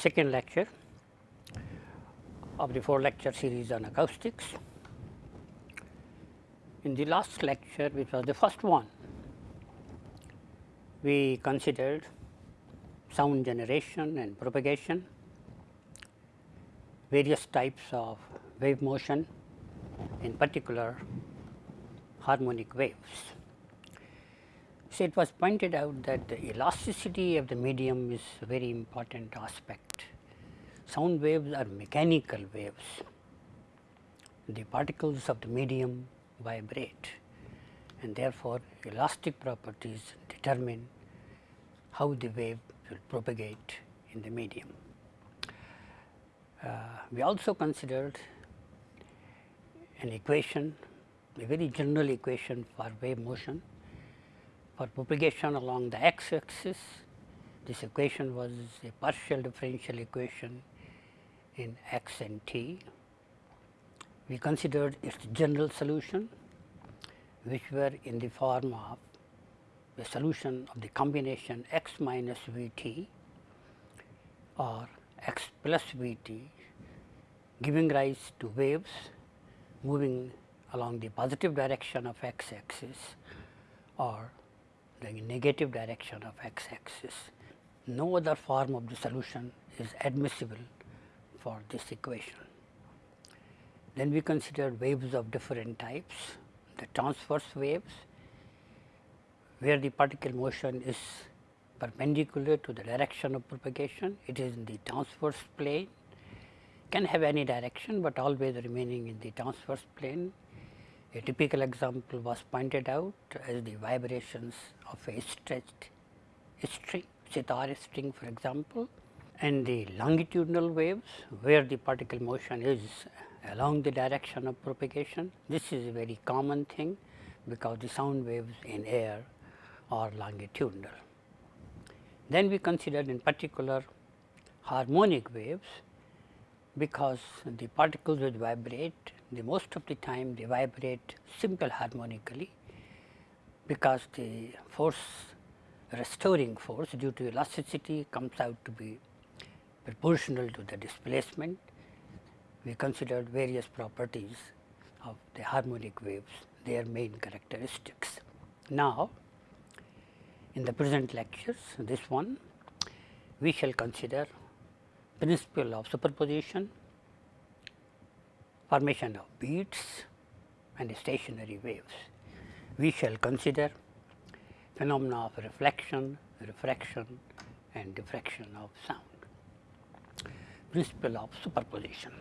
Second lecture of the four lecture series on acoustics. In the last lecture which was the first one, we considered sound generation and propagation, various types of wave motion, in particular harmonic waves. So, it was pointed out that the elasticity of the medium is a very important aspect. Sound waves are mechanical waves. The particles of the medium vibrate and therefore, elastic properties determine how the wave will propagate in the medium. Uh, we also considered an equation, a very general equation for wave motion for propagation along the x axis. This equation was a partial differential equation in x and t. We considered its general solution which were in the form of a solution of the combination x minus v t or x plus v t giving rise to waves moving along the positive direction of x axis or the negative direction of x axis. No other form of the solution is admissible for this equation. Then we considered waves of different types, the transverse waves where the particle motion is perpendicular to the direction of propagation, it is in the transverse plane, can have any direction, but always remaining in the transverse plane. A typical example was pointed out as the vibrations of a stretched string, sitar string for example, and the longitudinal waves where the particle motion is along the direction of propagation. This is a very common thing because the sound waves in air are longitudinal. Then we considered in particular harmonic waves because the particles which vibrate the most of the time they vibrate simple harmonically because the force restoring force due to elasticity comes out to be proportional to the displacement. We considered various properties of the harmonic waves, their main characteristics. Now, in the present lectures, this one, we shall consider principle of superposition, formation of beats and stationary waves. We shall consider phenomena of reflection, refraction and diffraction of sound. Principle of superposition.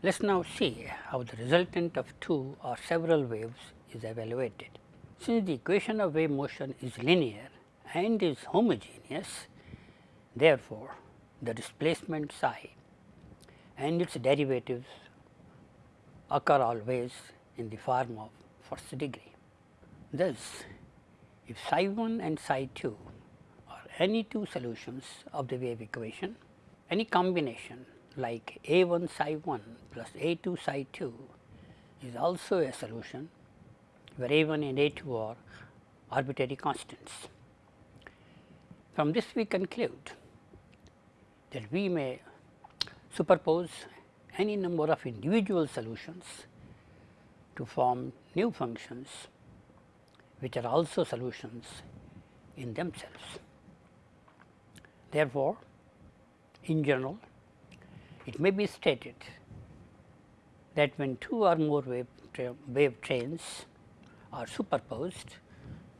Let us now see how the resultant of two or several waves is evaluated. Since the equation of wave motion is linear and is homogeneous, therefore, the displacement psi and its derivatives occur always in the form of first degree. Thus, if psi 1 and psi 2 are any two solutions of the wave equation, any combination like a 1 psi 1 plus a 2 psi 2 is also a solution where A1 and A2 are arbitrary constants. From this we conclude that we may superpose any number of individual solutions to form new functions which are also solutions in themselves. Therefore, in general it may be stated that when two or more wave, tra wave trains are superposed,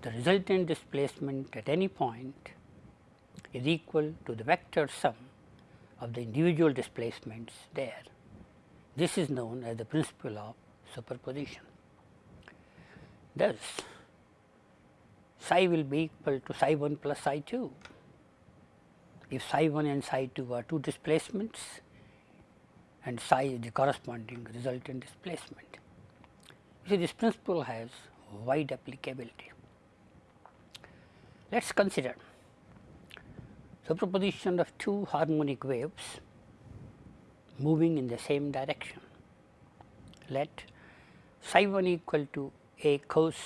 the resultant displacement at any point is equal to the vector sum of the individual displacements there. This is known as the principle of superposition. Thus, psi will be equal to psi 1 plus psi 2. If psi 1 and psi 2 are two displacements and psi is the corresponding resultant displacement. See this principle has wide applicability. Let us consider superposition of two harmonic waves moving in the same direction. Let psi 1 equal to a cos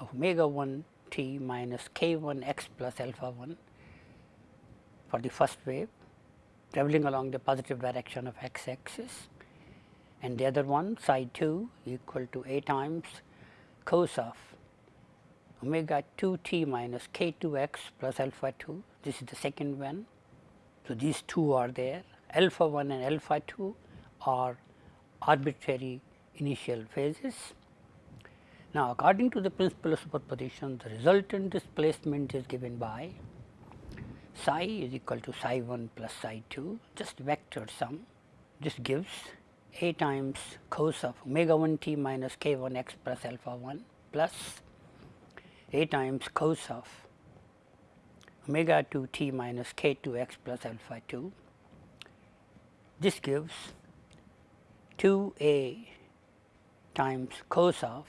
of omega 1 t minus k 1 x plus alpha 1 for the first wave travelling along the positive direction of x axis and the other one psi 2 equal to a times cos of omega 2 t minus k 2 x plus alpha 2 this is the second one. So, these two are there alpha 1 and alpha 2 are arbitrary initial phases. Now, according to the principle of superposition the resultant displacement is given by psi is equal to psi 1 plus psi 2 just vector sum this gives a times cos of omega 1 t minus k 1 x plus alpha 1 plus a times cos of omega 2 t minus k 2 x plus alpha 2. This gives 2 a times cos of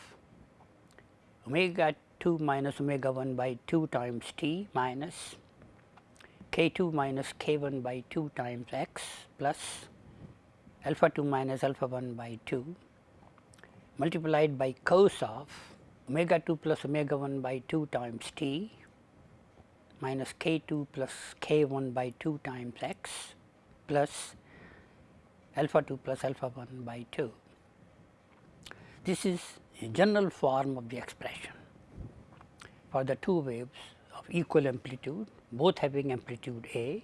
omega 2 minus omega 1 by 2 times t minus k 2 minus k 1 by 2 times x plus alpha 2 minus alpha 1 by 2 multiplied by cos of omega 2 plus omega 1 by 2 times t minus k 2 plus k 1 by 2 times x plus alpha 2 plus alpha 1 by 2. This is a general form of the expression for the two waves of equal amplitude both having amplitude A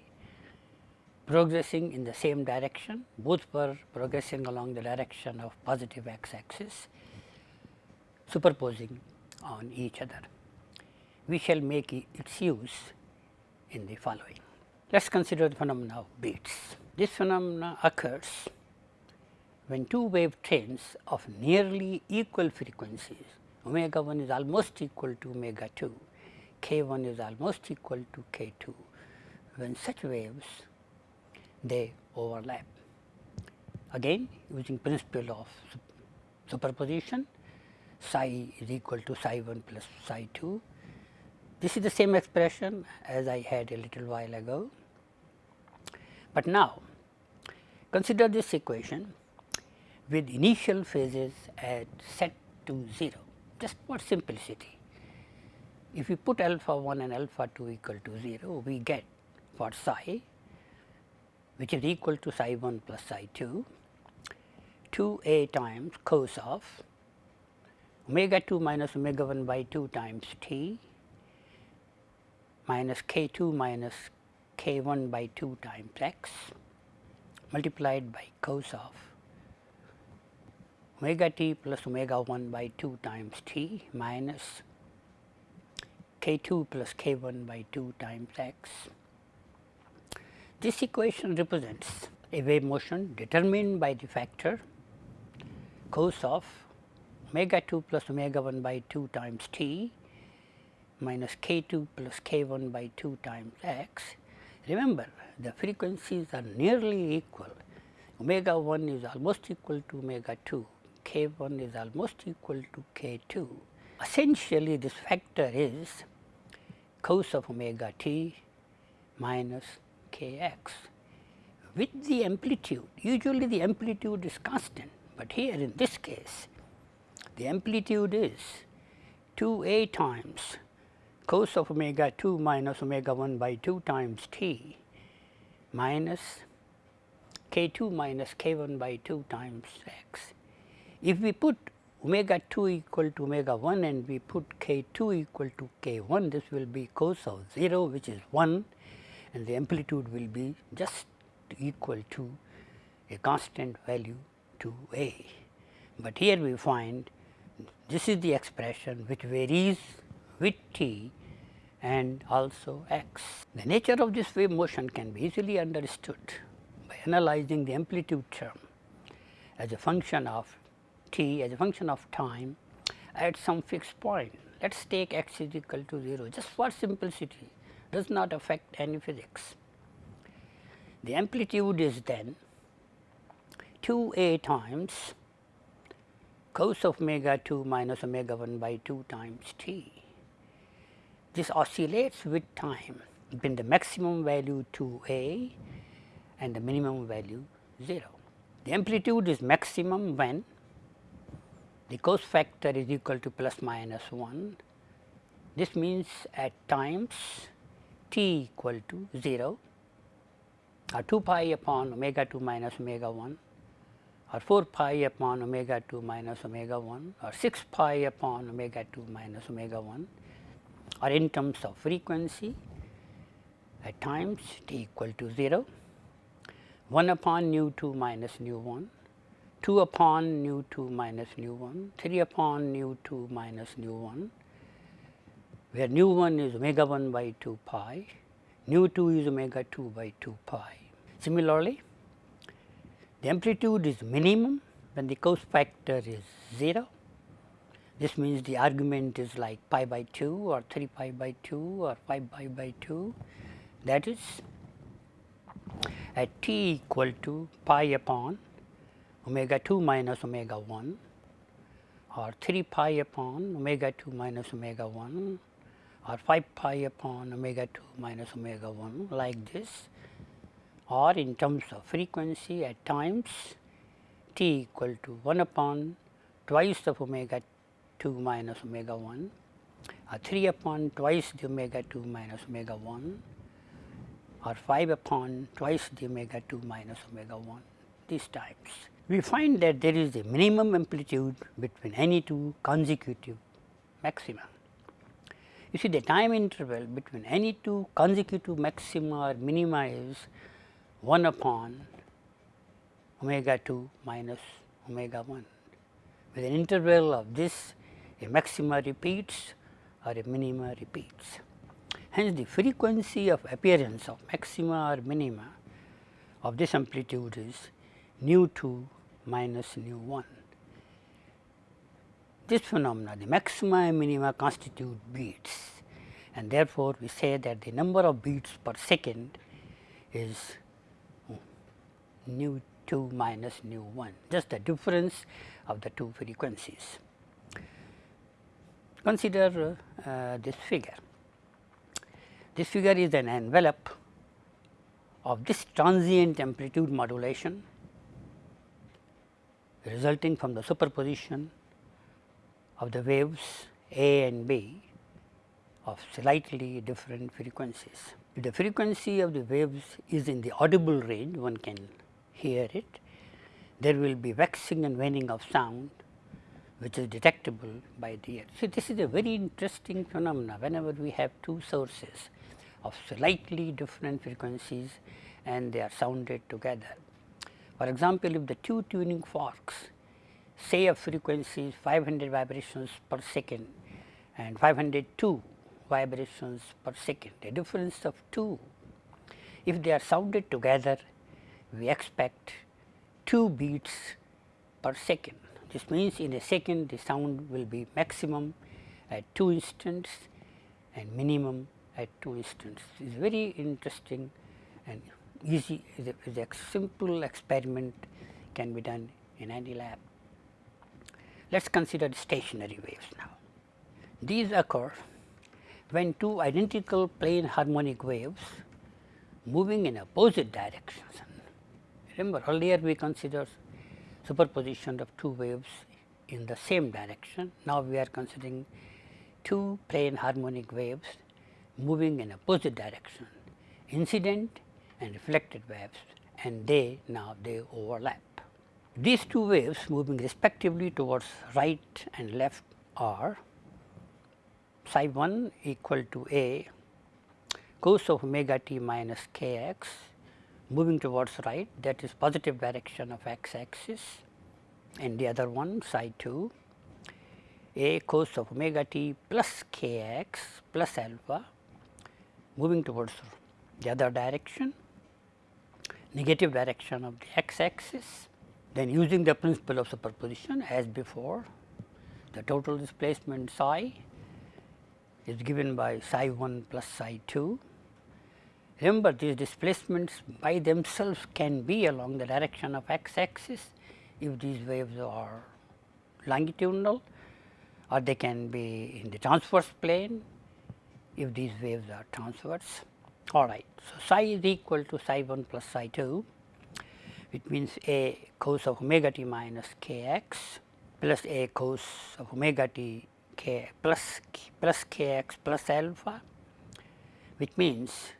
progressing in the same direction both were progressing along the direction of positive x axis superposing on each other. We shall make its use in the following. Let us consider the phenomena of beats. This phenomena occurs when two wave trains of nearly equal frequencies omega 1 is almost equal to omega 2, k 1 is almost equal to k 2. When such waves they overlap. Again using principle of superposition psi is equal to psi 1 plus psi 2. This is the same expression as I had a little while ago, but now consider this equation with initial phases at set to 0 just for simplicity. If we put alpha 1 and alpha 2 equal to 0 we get for psi which is equal to psi 1 plus psi 2 2 a times cos of omega 2 minus omega 1 by 2 times t minus k 2 minus k 1 by 2 times x multiplied by cos of omega t plus omega 1 by 2 times t minus k 2 plus k 1 by 2 times x this equation represents a wave motion determined by the factor cos of omega 2 plus omega 1 by 2 times t minus k 2 plus k 1 by 2 times x. Remember the frequencies are nearly equal omega 1 is almost equal to omega 2, k 1 is almost equal to k 2. Essentially this factor is cos of omega t minus k x. With the amplitude, usually the amplitude is constant, but here in this case the amplitude is 2 a times cos of omega 2 minus omega 1 by 2 times t minus k 2 minus k 1 by 2 times x. If we put omega 2 equal to omega 1 and we put k 2 equal to k 1 this will be cos of 0 which is 1 and the amplitude will be just equal to a constant value to A. But here we find this is the expression which varies with t and also x. The nature of this wave motion can be easily understood by analyzing the amplitude term as a function of t as a function of time at some fixed point. Let us take x is equal to 0 just for simplicity does not affect any physics. The amplitude is then 2 a times cos of omega 2 minus omega 1 by 2 times t. This oscillates with time between the maximum value 2 a and the minimum value 0. The amplitude is maximum when the cos factor is equal to plus minus 1. This means at times t equal to 0 or 2 pi upon omega 2 minus omega 1 or 4 pi upon omega 2 minus omega 1 or 6 pi upon omega 2 minus omega 1 or in terms of frequency at times t equal to 0, 1 upon nu 2 minus nu 1, 2 upon nu 2 minus nu 1, 3 upon nu 2 minus nu 1, where nu 1 is omega 1 by 2 pi, nu 2 is omega 2 by 2 pi. Similarly, the amplitude is minimum when the cos factor is 0. This means the argument is like pi by 2 or 3 pi by 2 or 5 pi by 2 that is at t equal to pi upon omega 2 minus omega 1 or 3 pi upon omega 2 minus omega 1 or 5 pi upon omega 2 minus omega 1 like this. Or in terms of frequency at times t equal to 1 upon twice of omega 2 minus omega 1 or 3 upon twice the omega 2 minus omega 1 or 5 upon twice the omega 2 minus omega 1 these times. We find that there is a minimum amplitude between any two consecutive maxima. You see the time interval between any two consecutive maxima or minima is 1 upon omega 2 minus omega 1. With an interval of this a maxima repeats or a minima repeats. Hence, the frequency of appearance of maxima or minima of this amplitude is nu 2 minus nu 1. This phenomena the maxima and minima constitute beats and therefore, we say that the number of beats per second is nu 2 minus nu 1 just the difference of the two frequencies. Consider uh, this figure this figure is an envelope of this transient amplitude modulation resulting from the superposition of the waves A and B of slightly different frequencies. If the frequency of the waves is in the audible range, one can hear it, there will be waxing and waning of sound which is detectable by the ear. See, this is a very interesting phenomena whenever we have two sources of slightly different frequencies and they are sounded together. For example, if the two tuning forks say a frequency is 500 vibrations per second and 502 vibrations per second, a difference of 2. If they are sounded together, we expect 2 beats per second. This means in a second the sound will be maximum at 2 instants and minimum at two instants. It is very interesting and easy, the simple experiment can be done in any lab. Let us consider stationary waves now. These occur when two identical plane harmonic waves moving in opposite directions. Remember earlier we considered superposition of two waves in the same direction. Now we are considering two plane harmonic waves moving in opposite direction, incident and reflected waves and they now they overlap. These two waves moving respectively towards right and left are psi 1 equal to a cos of omega t minus k x moving towards right that is positive direction of x axis and the other one psi 2 a cos of omega t plus k x plus alpha moving towards the other direction, negative direction of the x axis. Then using the principle of superposition as before, the total displacement psi is given by psi 1 plus psi 2. Remember these displacements by themselves can be along the direction of x axis if these waves are longitudinal or they can be in the transverse plane if these waves are transverse. All right. So, psi is equal to psi 1 plus psi 2, which means a cos of omega t minus k x plus a cos of omega t k plus plus k x plus alpha, which means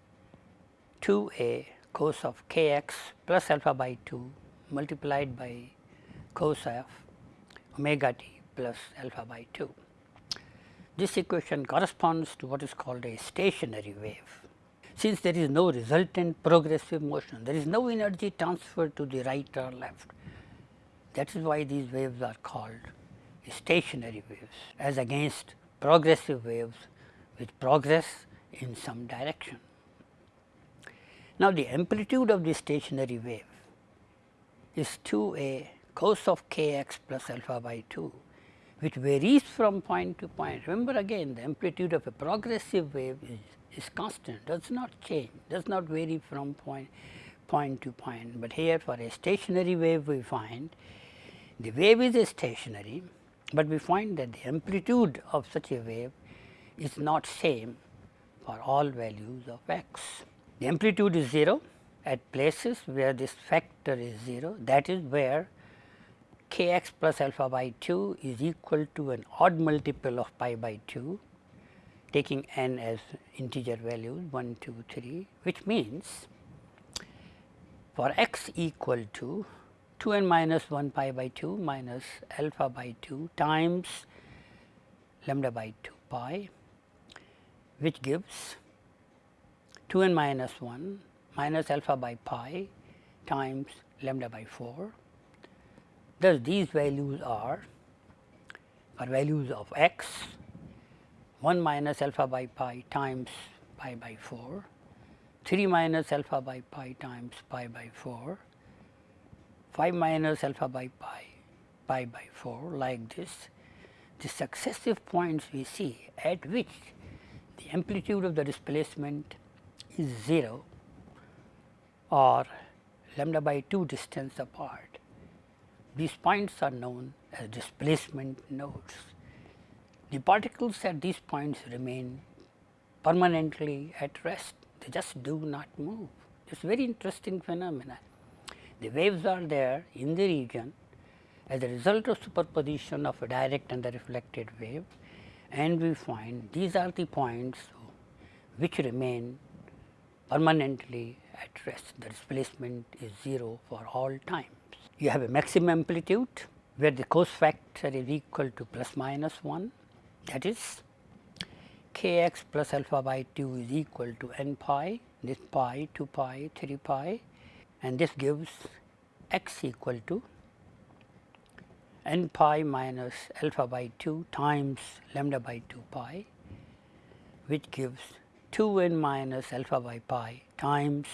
2 a cos of k x plus alpha by 2 multiplied by cos of omega t plus alpha by 2. This equation corresponds to what is called a stationary wave. Since there is no resultant progressive motion, there is no energy transfer to the right or left. That is why these waves are called stationary waves as against progressive waves which progress in some direction. Now, the amplitude of the stationary wave is 2 a cos of k x plus alpha by 2 which varies from point to point. Remember again the amplitude of a progressive wave is, is constant does not change does not vary from point point to point, but here for a stationary wave we find the wave is stationary, but we find that the amplitude of such a wave is not same for all values of x. The amplitude is 0 at places where this factor is 0 that is where k x plus alpha by 2 is equal to an odd multiple of pi by 2 taking n as integer values 1, 2, 3 which means for x equal to 2 n minus 1 pi by 2 minus alpha by 2 times lambda by 2 pi which gives 2 n minus 1 minus alpha by pi times lambda by 4 Thus, these values are for values of x 1 minus alpha by pi times pi by 4, 3 minus alpha by pi times pi by 4, 5 minus alpha by pi pi by 4 like this. The successive points we see at which the amplitude of the displacement is 0 or lambda by 2 distance apart these points are known as displacement nodes. The particles at these points remain permanently at rest, they just do not move. It is very interesting phenomena. The waves are there in the region as a result of superposition of a direct and the reflected wave and we find these are the points which remain permanently at rest. The displacement is 0 for all times. you have a maximum amplitude where the cos factor is equal to plus minus 1 that is k x plus alpha by 2 is equal to n pi this pi 2 pi 3 pi and this gives x equal to n pi minus alpha by 2 times lambda by 2 pi which gives 2 n minus alpha by pi times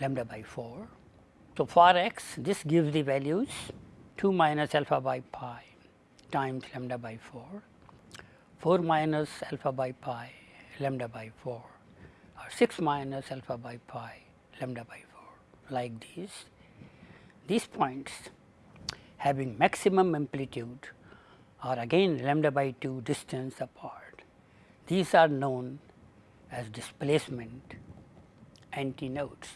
lambda by 4 so, for x this gives the values 2 minus alpha by pi times lambda by 4, 4 minus alpha by pi lambda by 4 or 6 minus alpha by pi lambda by 4 like these. These points having maximum amplitude are again lambda by 2 distance apart. These are known as displacement antinodes.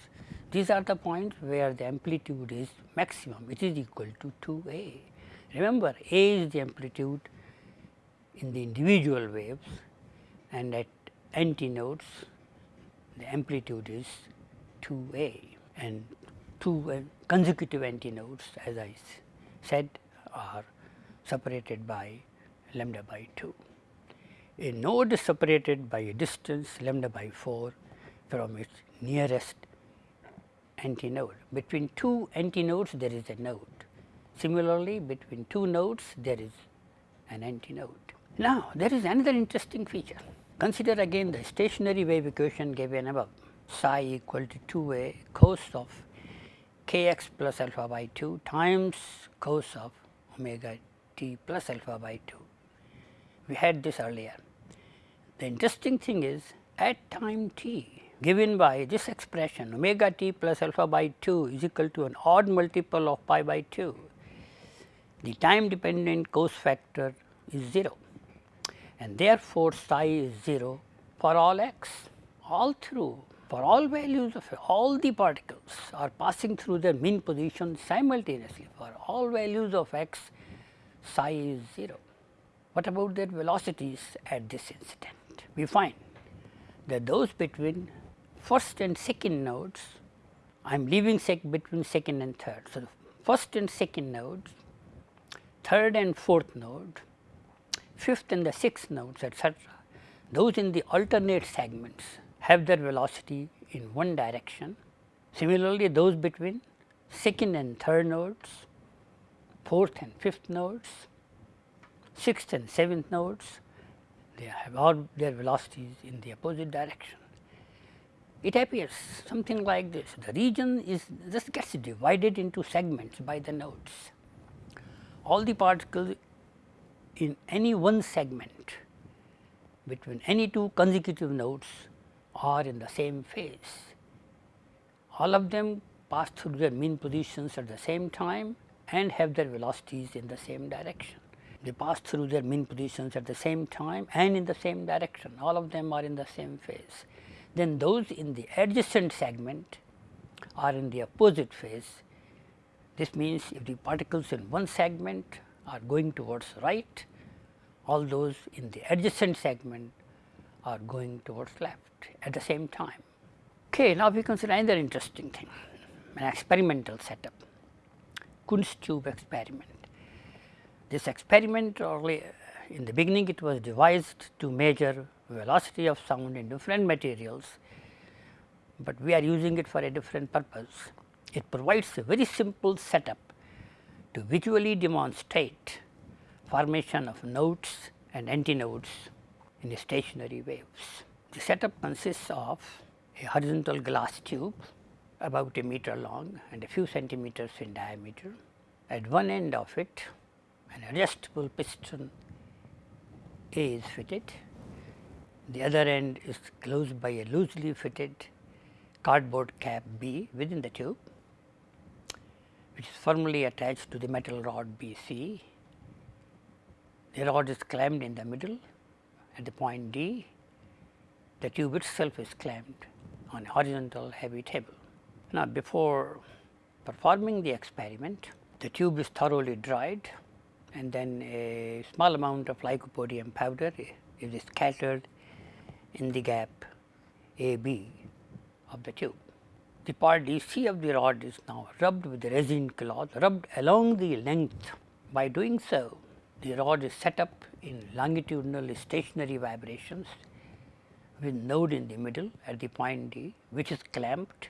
These are the points where the amplitude is maximum, it is equal to 2 a. Remember, a is the amplitude in the individual waves and at antinodes the amplitude is 2 a and two consecutive antinodes as I said are separated by lambda by 2. A node is separated by a distance lambda by 4 from its nearest antinode. Between two antinodes there is a node. Similarly, between two nodes there is an antinode. Now, there is another interesting feature. Consider again the stationary wave equation given above psi equal to 2 a cos of k x plus alpha by 2 times cos of omega t plus alpha by 2. We had this earlier. The interesting thing is at time t given by this expression omega t plus alpha by 2 is equal to an odd multiple of pi by 2, the time dependent cos factor is 0 and therefore, psi is 0 for all x all through for all values of all the particles are passing through their mean position simultaneously for all values of x psi is 0. What about their velocities at this incident? We find that those between first and second nodes I am leaving sec between second and third. So, first and second nodes, third and fourth node, fifth and the sixth nodes etcetera, those in the alternate segments have their velocity in one direction. Similarly, those between second and third nodes, fourth and fifth nodes, sixth and seventh nodes, they have all their velocities in the opposite direction. It appears something like this, the region is just gets divided into segments by the nodes. All the particles in any one segment between any two consecutive nodes are in the same phase. All of them pass through their mean positions at the same time and have their velocities in the same direction. They pass through their mean positions at the same time and in the same direction, all of them are in the same phase then those in the adjacent segment are in the opposite phase. This means, if the particles in one segment are going towards right, all those in the adjacent segment are going towards left at the same time. Okay, now we consider another interesting thing, an experimental setup, Kundt's tube experiment. This experiment early uh, in the beginning it was devised to measure velocity of sound in different materials, but we are using it for a different purpose. It provides a very simple setup to visually demonstrate formation of nodes and antinodes in stationary waves. The setup consists of a horizontal glass tube about a meter long and a few centimeters in diameter. At one end of it an adjustable piston A is fitted the other end is closed by a loosely fitted cardboard cap B within the tube, which is firmly attached to the metal rod BC. The rod is clamped in the middle at the point D. The tube itself is clamped on a horizontal heavy table. Now, before performing the experiment, the tube is thoroughly dried and then a small amount of lycopodium powder is scattered in the gap A B of the tube. The part DC of the rod is now rubbed with the resin cloth rubbed along the length. By doing so, the rod is set up in longitudinal stationary vibrations with node in the middle at the point D which is clamped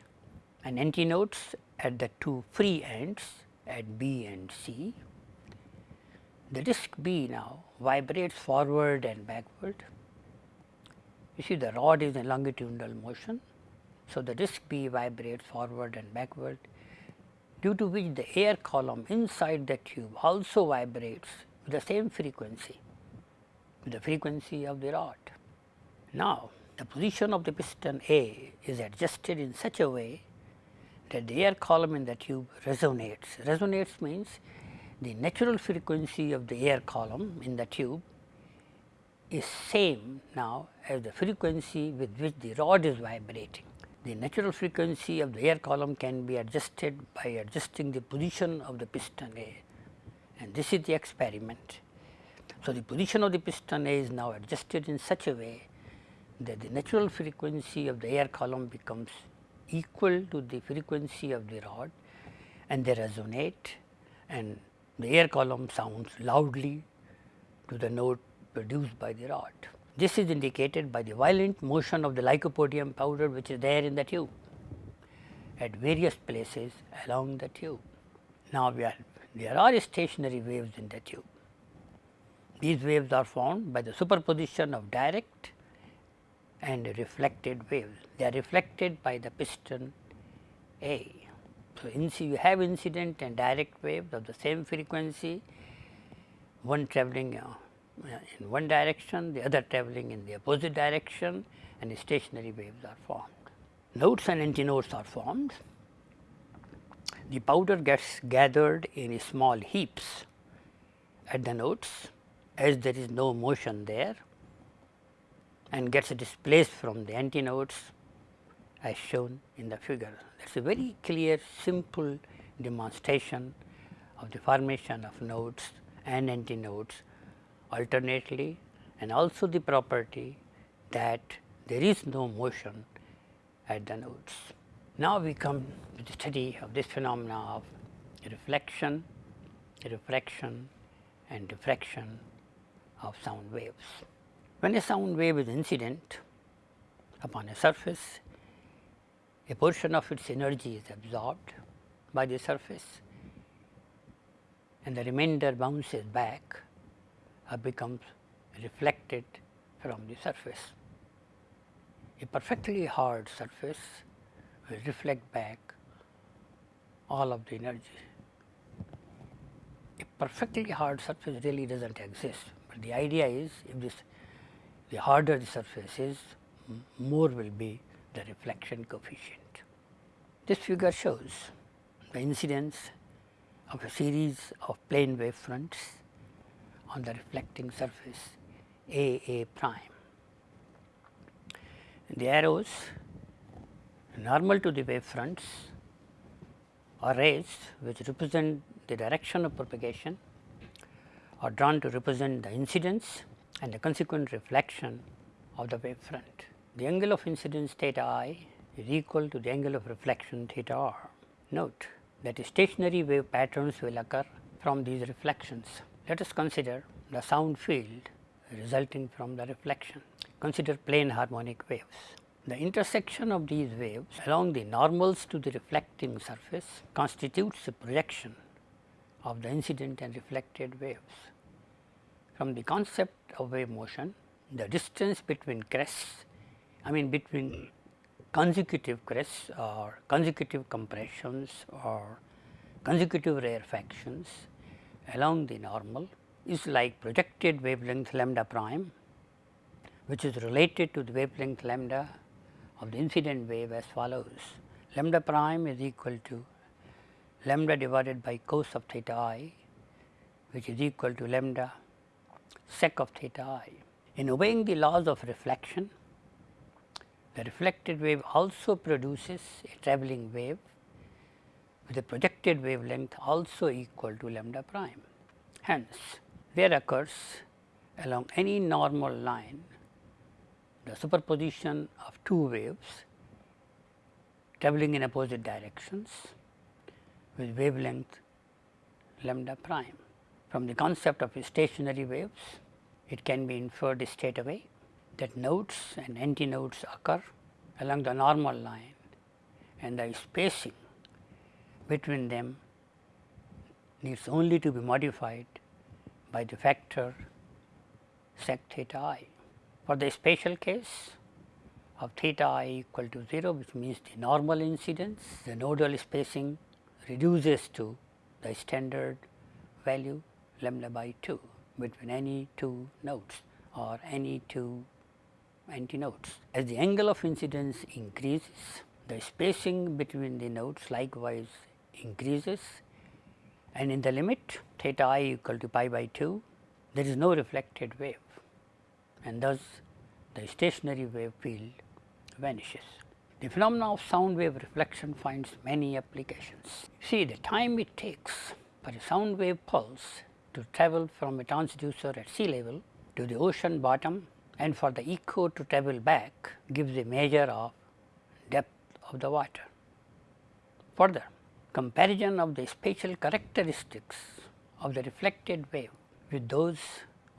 and antinodes at the two free ends at B and C. The disc B now vibrates forward and backward you see the rod is in longitudinal motion. So, the disc B vibrates forward and backward due to which the air column inside the tube also vibrates with the same frequency with the frequency of the rod. Now, the position of the piston A is adjusted in such a way that the air column in the tube resonates. Resonates means the natural frequency of the air column in the tube is same now as the frequency with which the rod is vibrating. The natural frequency of the air column can be adjusted by adjusting the position of the piston A and this is the experiment. So, the position of the piston A is now adjusted in such a way that the natural frequency of the air column becomes equal to the frequency of the rod and they resonate and the air column sounds loudly to the note produced by the rod. This is indicated by the violent motion of the lycopodium powder which is there in the tube at various places along the tube. Now, we are, there are stationary waves in the tube. These waves are formed by the superposition of direct and reflected waves. They are reflected by the piston A. So, you have incident and direct waves of the same frequency, one travelling uh, in one direction, the other travelling in the opposite direction and stationary waves are formed. Nodes and antinodes are formed. The powder gets gathered in small heaps at the nodes as there is no motion there and gets displaced from the antinodes as shown in the figure. That is a very clear simple demonstration of the formation of nodes and antinodes alternately and also the property that there is no motion at the nodes. Now we come to the study of this phenomena of reflection, refraction and diffraction of sound waves. When a sound wave is incident upon a surface, a portion of its energy is absorbed by the surface and the remainder bounces back or becomes reflected from the surface. A perfectly hard surface will reflect back all of the energy. A perfectly hard surface really does not exist, but the idea is if this the harder the surface is, more will be the reflection coefficient. This figure shows the incidence of a series of plane wave fronts on the reflecting surface A A prime. The arrows normal to the wave fronts are rays which represent the direction of propagation are drawn to represent the incidence and the consequent reflection of the wave front. The angle of incidence theta i is equal to the angle of reflection theta r. Note that stationary wave patterns will occur from these reflections. Let us consider the sound field resulting from the reflection. Consider plane harmonic waves. The intersection of these waves along the normals to the reflecting surface constitutes a projection of the incident and reflected waves. From the concept of wave motion, the distance between crests, I mean between consecutive crests or consecutive compressions or consecutive rarefactions along the normal is like projected wavelength lambda prime, which is related to the wavelength lambda of the incident wave as follows. Lambda prime is equal to lambda divided by cos of theta i, which is equal to lambda sec of theta i. In obeying the laws of reflection, the reflected wave also produces a travelling wave with a projected wavelength also equal to lambda prime. Hence, there occurs along any normal line the superposition of two waves travelling in opposite directions with wavelength lambda prime. From the concept of stationary waves, it can be inferred straight away that nodes and antinodes occur along the normal line and the spacing between them needs only to be modified by the factor sec theta i. For the special case of theta i equal to 0 which means the normal incidence, the nodal spacing reduces to the standard value lambda by 2 between any two nodes or any two antinodes. As the angle of incidence increases, the spacing between the nodes likewise increases and in the limit theta i equal to pi by 2, there is no reflected wave and thus the stationary wave field vanishes. The phenomena of sound wave reflection finds many applications. See the time it takes for a sound wave pulse to travel from a transducer at sea level to the ocean bottom and for the echo to travel back gives a measure of depth of the water. Further, comparison of the spatial characteristics of the reflected wave with those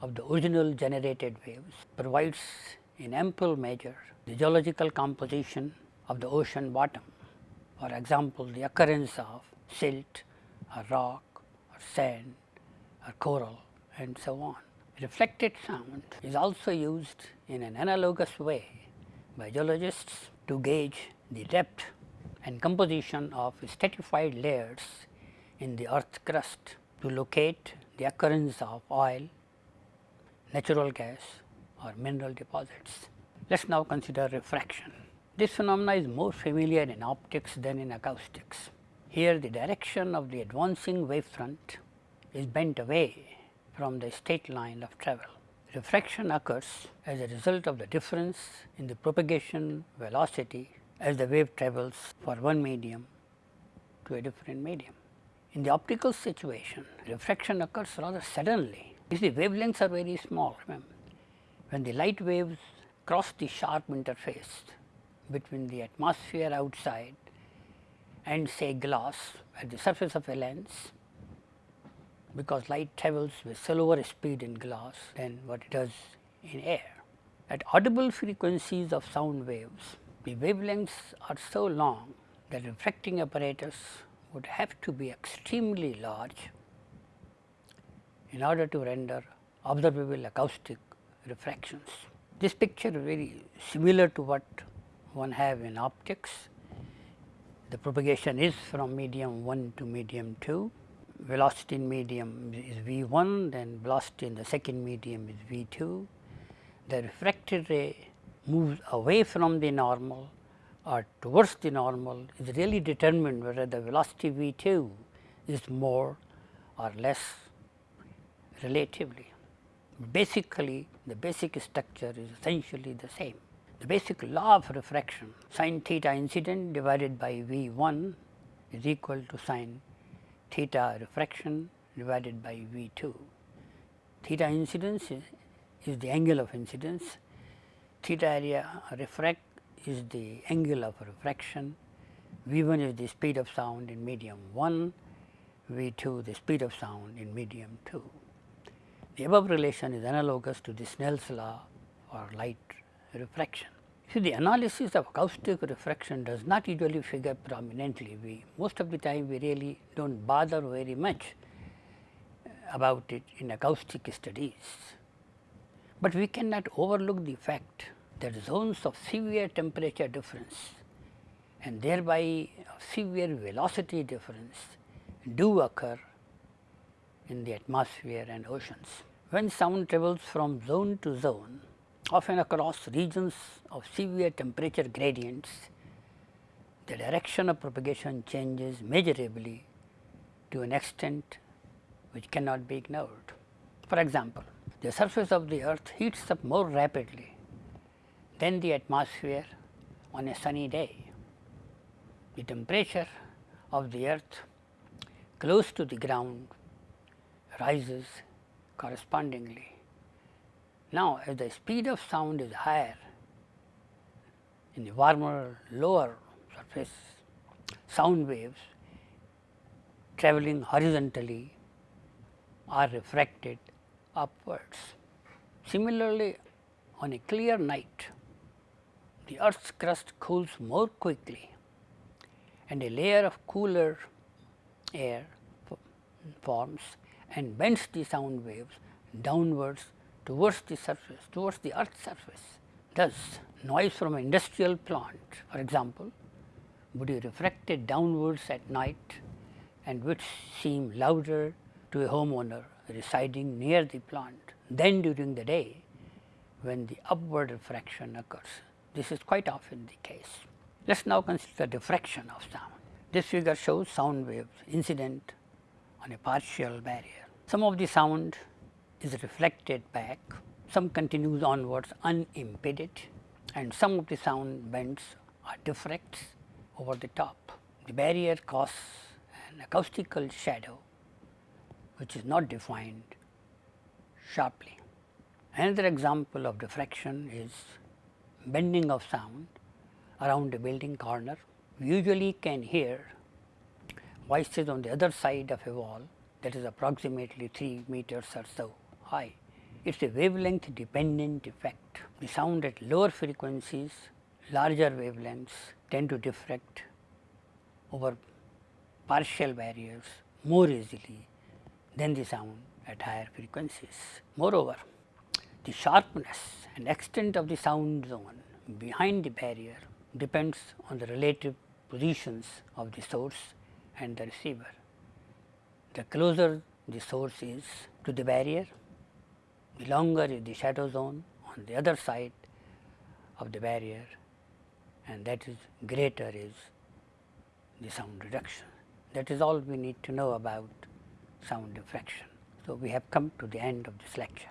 of the original generated waves provides in ample measure the geological composition of the ocean bottom. For example, the occurrence of silt or rock or sand or coral and so on. Reflected sound is also used in an analogous way by geologists to gauge the depth and composition of stratified layers in the earth crust to locate the occurrence of oil, natural gas or mineral deposits. Let us now consider refraction. This phenomena is more familiar in optics than in acoustics. Here the direction of the advancing wavefront is bent away from the straight line of travel. Refraction occurs as a result of the difference in the propagation velocity as the wave travels for one medium to a different medium. In the optical situation, refraction occurs rather suddenly. You see wavelengths are very small. Remember. When the light waves cross the sharp interface between the atmosphere outside and say glass at the surface of a lens because light travels with slower speed in glass than what it does in air. At audible frequencies of sound waves, the wavelengths are so long that refracting apparatus would have to be extremely large in order to render observable acoustic refractions. This picture is very similar to what one have in optics. The propagation is from medium 1 to medium 2 velocity in medium is V 1, then velocity in the second medium is V 2. The refracted ray moves away from the normal or towards the normal is really determined whether the velocity V 2 is more or less relatively. Basically, the basic structure is essentially the same. The basic law of refraction sin theta incident divided by V 1 is equal to sin theta refraction divided by V 2. Theta incidence is, is the angle of incidence, theta area refract is the angle of refraction, V 1 is the speed of sound in medium 1, V 2 the speed of sound in medium 2. The above relation is analogous to the Snell's law or light refraction. See the analysis of acoustic refraction does not usually figure prominently. We most of the time we really do not bother very much uh, about it in acoustic studies. But we cannot overlook the fact that zones of severe temperature difference and thereby severe velocity difference do occur in the atmosphere and oceans. When sound travels from zone to zone, often across regions of severe temperature gradients, the direction of propagation changes measurably to an extent which cannot be ignored. For example, the surface of the earth heats up more rapidly than the atmosphere on a sunny day. The temperature of the earth close to the ground rises correspondingly. Now, as the speed of sound is higher in the warmer lower surface, sound waves travelling horizontally are refracted upwards. Similarly, on a clear night, the earth's crust cools more quickly and a layer of cooler air forms and bends the sound waves downwards towards the surface, towards the earth's surface. Thus, noise from an industrial plant for example, would be refracted downwards at night and would seem louder to a homeowner residing near the plant than during the day when the upward refraction occurs. This is quite often the case. Let us now consider diffraction of sound. This figure shows sound waves incident on a partial barrier. Some of the sound is reflected back, some continues onwards unimpeded and some of the sound bends or diffracts over the top. The barrier caused an acoustical shadow which is not defined sharply. Another example of diffraction is bending of sound around a building corner. We usually can hear voices on the other side of a wall that is approximately 3 meters or so high. It is a wavelength dependent effect. The sound at lower frequencies, larger wavelengths tend to diffract over partial barriers more easily than the sound at higher frequencies. Moreover, the sharpness and extent of the sound zone behind the barrier depends on the relative positions of the source and the receiver. The closer the source is to the barrier, the longer is the shadow zone on the other side of the barrier and that is greater is the sound reduction. That is all we need to know about sound diffraction. So, we have come to the end of this lecture.